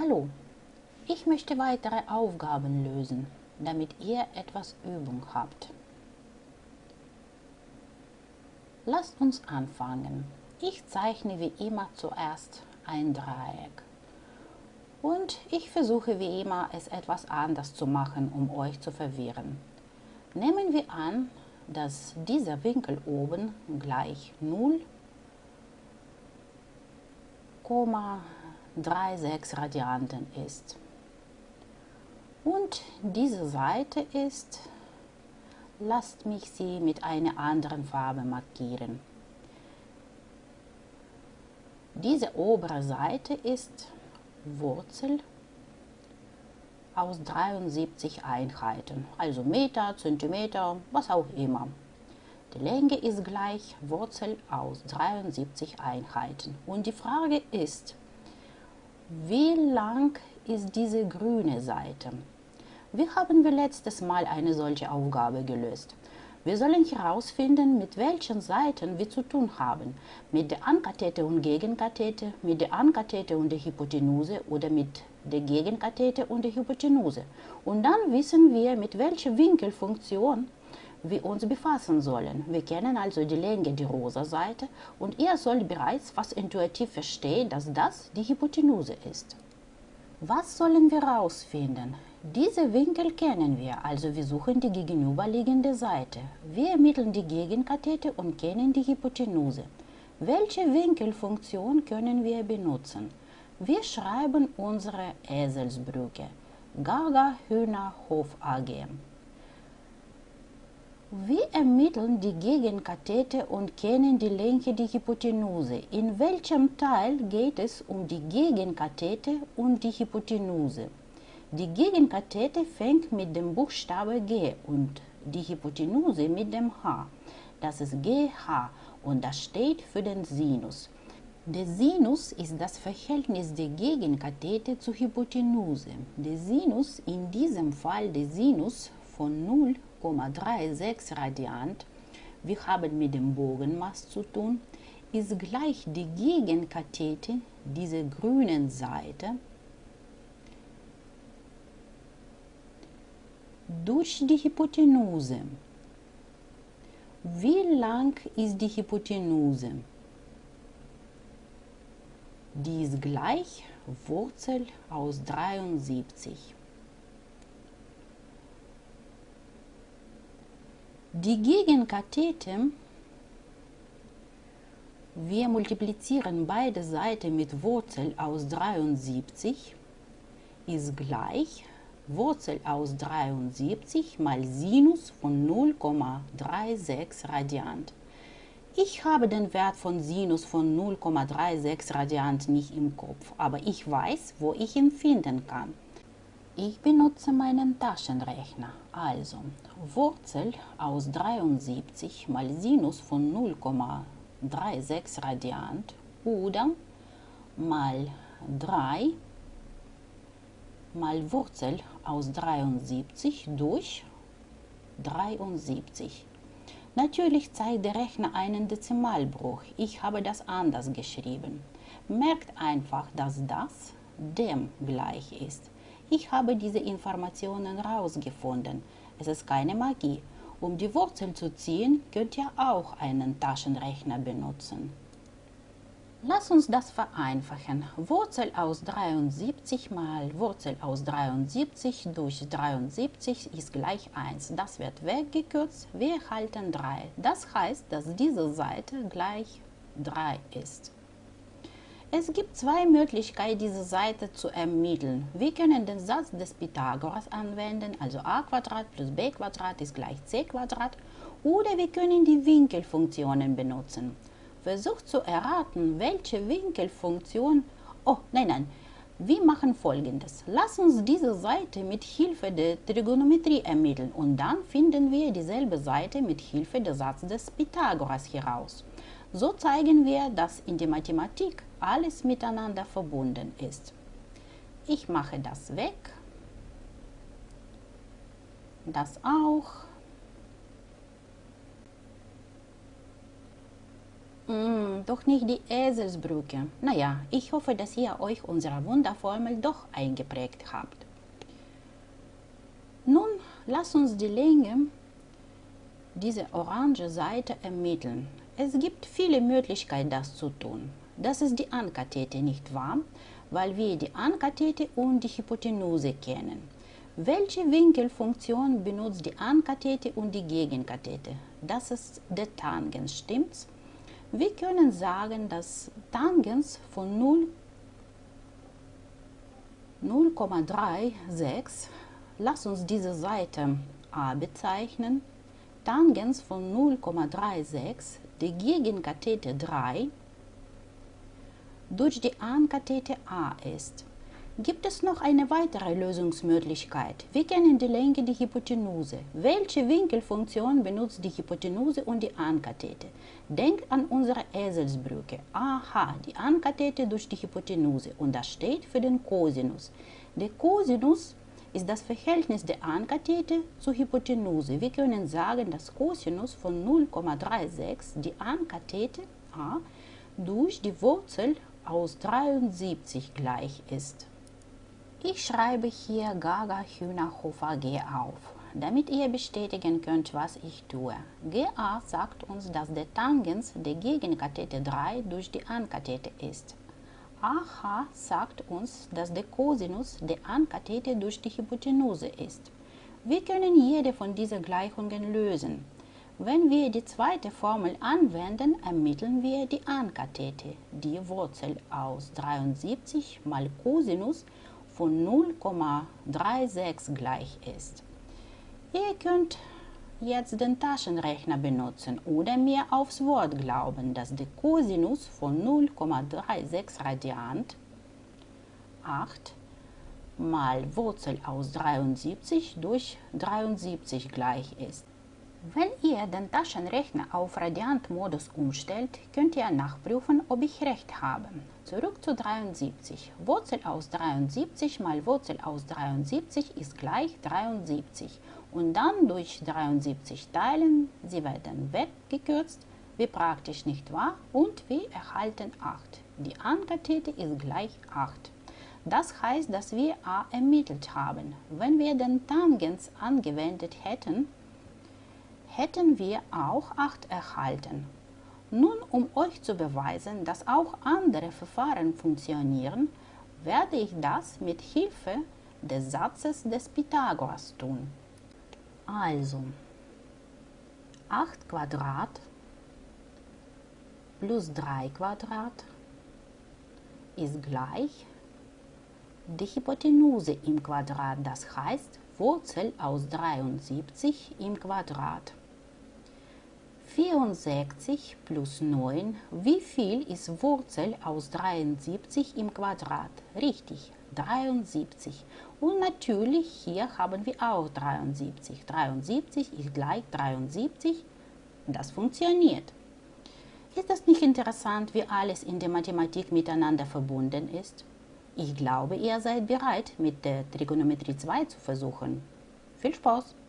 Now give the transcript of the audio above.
Hallo, ich möchte weitere Aufgaben lösen, damit ihr etwas Übung habt. Lasst uns anfangen. Ich zeichne wie immer zuerst ein Dreieck. Und ich versuche wie immer, es etwas anders zu machen, um euch zu verwirren. Nehmen wir an, dass dieser Winkel oben gleich 0,36 Radianten ist. Und diese Seite ist, lasst mich sie mit einer anderen Farbe markieren. Diese obere Seite ist Wurzel aus 73 Einheiten, also Meter, Zentimeter, was auch immer. Die Länge ist gleich Wurzel aus 73 Einheiten. Und die Frage ist, wie lang ist diese grüne Seite? Wie haben wir letztes Mal eine solche Aufgabe gelöst? Wir sollen herausfinden, mit welchen Seiten wir zu tun haben. Mit der Ankathete und Gegenkathete, mit der Ankathete und der Hypotenuse oder mit der Gegenkathete und der Hypotenuse. Und dann wissen wir, mit welcher Winkelfunktion wir uns befassen sollen. Wir kennen also die Länge der rosa Seite und ihr sollt bereits fast intuitiv verstehen, dass das die Hypotenuse ist. Was sollen wir herausfinden? Diese Winkel kennen wir, also wir suchen die gegenüberliegende Seite. Wir ermitteln die Gegenkathete und kennen die Hypotenuse. Welche Winkelfunktion können wir benutzen? Wir schreiben unsere Eselsbrücke. Gaga Hühner Hof AG. Wir ermitteln die Gegenkathete und kennen die Länge der Hypotenuse. In welchem Teil geht es um die Gegenkathete und die Hypotenuse? Die Gegenkathete fängt mit dem Buchstabe G und die Hypotenuse mit dem H. Das ist GH und das steht für den Sinus. Der Sinus ist das Verhältnis der Gegenkathete zur Hypotenuse. Der Sinus, in diesem Fall der Sinus von 0,36 Radiant, wir haben mit dem Bogenmaß zu tun, ist gleich die Gegenkathete dieser grünen Seite durch die Hypotenuse. Wie lang ist die Hypotenuse? Die ist gleich Wurzel aus 73. Die Gegenkathete, wir multiplizieren beide Seiten mit Wurzel aus 73, ist gleich Wurzel aus 73 mal Sinus von 0,36 Radiant. Ich habe den Wert von Sinus von 0,36 Radiant nicht im Kopf, aber ich weiß, wo ich ihn finden kann. Ich benutze meinen Taschenrechner. Also Wurzel aus 73 mal Sinus von 0,36 Radiant oder mal 3 mal Wurzel aus 73 durch 73. Natürlich zeigt der Rechner einen Dezimalbruch. Ich habe das anders geschrieben. Merkt einfach, dass das dem gleich ist. Ich habe diese Informationen herausgefunden. Es ist keine Magie. Um die Wurzel zu ziehen, könnt ihr auch einen Taschenrechner benutzen. Lass uns das vereinfachen. Wurzel aus 73 mal Wurzel aus 73 durch 73 ist gleich 1. Das wird weggekürzt. Wir erhalten 3. Das heißt, dass diese Seite gleich 3 ist. Es gibt zwei Möglichkeiten, diese Seite zu ermitteln. Wir können den Satz des Pythagoras anwenden, also a plus b ist gleich c oder wir können die Winkelfunktionen benutzen. Versucht zu erraten, welche Winkelfunktion. Oh, nein, nein. Wir machen folgendes. Lass uns diese Seite mit Hilfe der Trigonometrie ermitteln und dann finden wir dieselbe Seite mit Hilfe des Satzes des Pythagoras heraus. So zeigen wir, dass in der Mathematik alles miteinander verbunden ist. Ich mache das weg. Das auch. Mm, doch nicht die Eselsbrücke. Naja, ich hoffe, dass ihr euch unsere Wunderformel doch eingeprägt habt. Nun lasst uns die Länge dieser orange Seite ermitteln. Es gibt viele Möglichkeiten, das zu tun. Das ist die Ankathete, nicht wahr? Weil wir die Ankathete und die Hypotenuse kennen. Welche Winkelfunktion benutzt die Ankathete und die Gegenkathete? Das ist der Tangens, stimmt's? Wir können sagen, dass Tangens von 0 0,36, lass uns diese Seite a bezeichnen, Tangens von 0,36, die Gegenkathete 3, durch die Ankathete a ist. Gibt es noch eine weitere Lösungsmöglichkeit? Wir kennen die Länge der Hypotenuse. Welche Winkelfunktion benutzt die Hypotenuse und die Ankathete? Denkt an unsere Eselsbrücke. Aha, die Ankathete durch die Hypotenuse und das steht für den Cosinus. Der Cosinus ist das Verhältnis der Ankathete zur Hypotenuse. Wir können sagen, dass Cosinus von 0,36 die Ankathete a durch die Wurzel aus 73 gleich ist. Ich schreibe hier Gaga Hühnerhofer G auf, damit ihr bestätigen könnt, was ich tue. GA sagt uns, dass der Tangens der Gegenkathete 3 durch die Ankathete ist. AH sagt uns, dass der Cosinus der Ankathete durch die Hypotenuse ist. Wir können jede von diesen Gleichungen lösen. Wenn wir die zweite Formel anwenden, ermitteln wir die Ankathete, die Wurzel aus 73 mal Cosinus von 0,36 gleich ist. Ihr könnt jetzt den Taschenrechner benutzen oder mir aufs Wort glauben, dass der Cosinus von 0,36 Radiant 8 mal Wurzel aus 73 durch 73 gleich ist. Wenn ihr den Taschenrechner auf Radiantmodus umstellt, könnt ihr nachprüfen, ob ich recht habe. Zurück zu 73. Wurzel aus 73 mal Wurzel aus 73 ist gleich 73. Und dann durch 73 teilen, sie werden weggekürzt, wie praktisch nicht wahr? Und wir erhalten 8. Die Ankathete ist gleich 8. Das heißt, dass wir a ermittelt haben. Wenn wir den Tangens angewendet hätten, hätten wir auch 8 erhalten. Nun, um euch zu beweisen, dass auch andere Verfahren funktionieren, werde ich das mit Hilfe des Satzes des Pythagoras tun. Also, 8 Quadrat plus 3 Quadrat ist gleich die Hypotenuse im Quadrat, das heißt Wurzel aus 73 im Quadrat. 64 plus 9. Wie viel ist Wurzel aus 73 im Quadrat? Richtig, 73. Und natürlich hier haben wir auch 73. 73 ist gleich 73. Das funktioniert. Ist das nicht interessant, wie alles in der Mathematik miteinander verbunden ist? Ich glaube, ihr seid bereit, mit der Trigonometrie 2 zu versuchen. Viel Spaß!